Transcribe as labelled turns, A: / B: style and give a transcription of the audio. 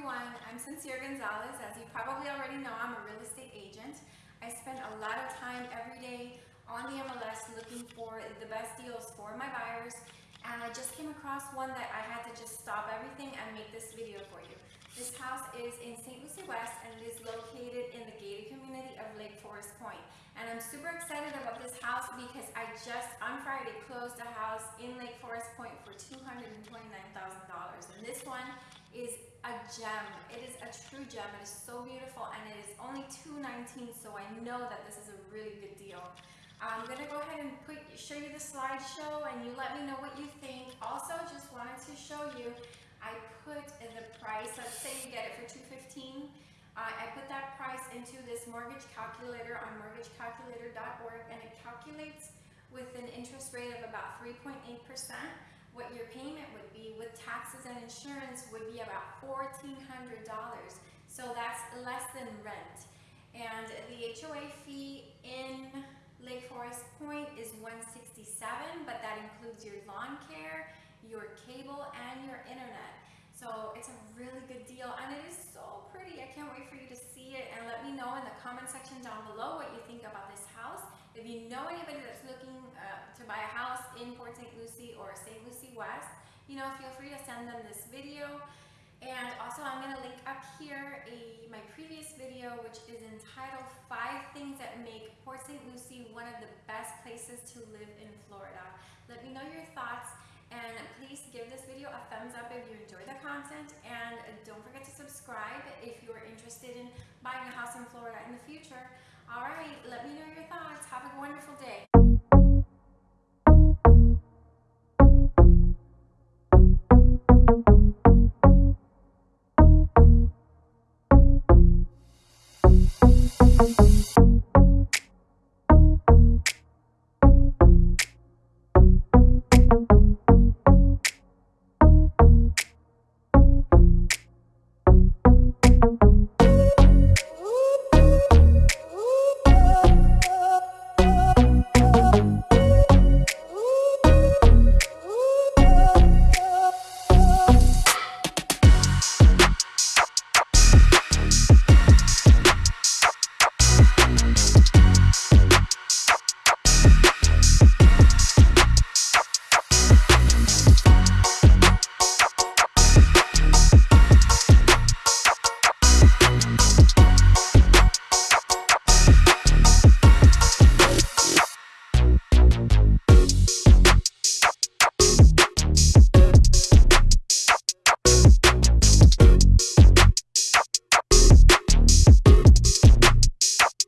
A: everyone, I'm Sincere Gonzalez. As you probably already know, I'm a real estate agent. I spend a lot of time every day on the MLS looking for the best deals for my buyers and I just came across one that I had to just stop everything and make this video for you. This house is in St. Lucie West and it is located in the gated community of Lake Forest Point. And I'm super excited about this house because I just on Friday closed a house in Lake Forest Point for $229,000 and this one a gem. It is a true gem. It is so beautiful and it is only 219 so I know that this is a really good deal. I'm going to go ahead and put, show you the slideshow and you let me know what you think. Also, just wanted to show you, I put in the price, let's say you get it for 215 uh, I put that price into this mortgage calculator on mortgagecalculator.org and it calculates with an interest rate of about 3.8% what your taxes and insurance would be about $1,400. So that's less than rent. And the HOA fee in Lake Forest Point is 167, but that includes your lawn care, your cable, and your internet. So it's a really good deal and it is so pretty. I can't wait for you to see it and let me know in the comment section down below what you think about this house. If you know anybody that's looking uh, to buy a house in Port St. Lucie or St. You know, feel free to send them this video. And also I'm to link up here a my previous video which is entitled five things that make Port St. Lucie one of the best places to live in Florida. Let me know your thoughts and please give this video a thumbs up if you enjoy the content and don't forget to subscribe if you're interested in buying a house in Florida in the future. All right, let me know your thoughts. Have a wonderful day. Thank you.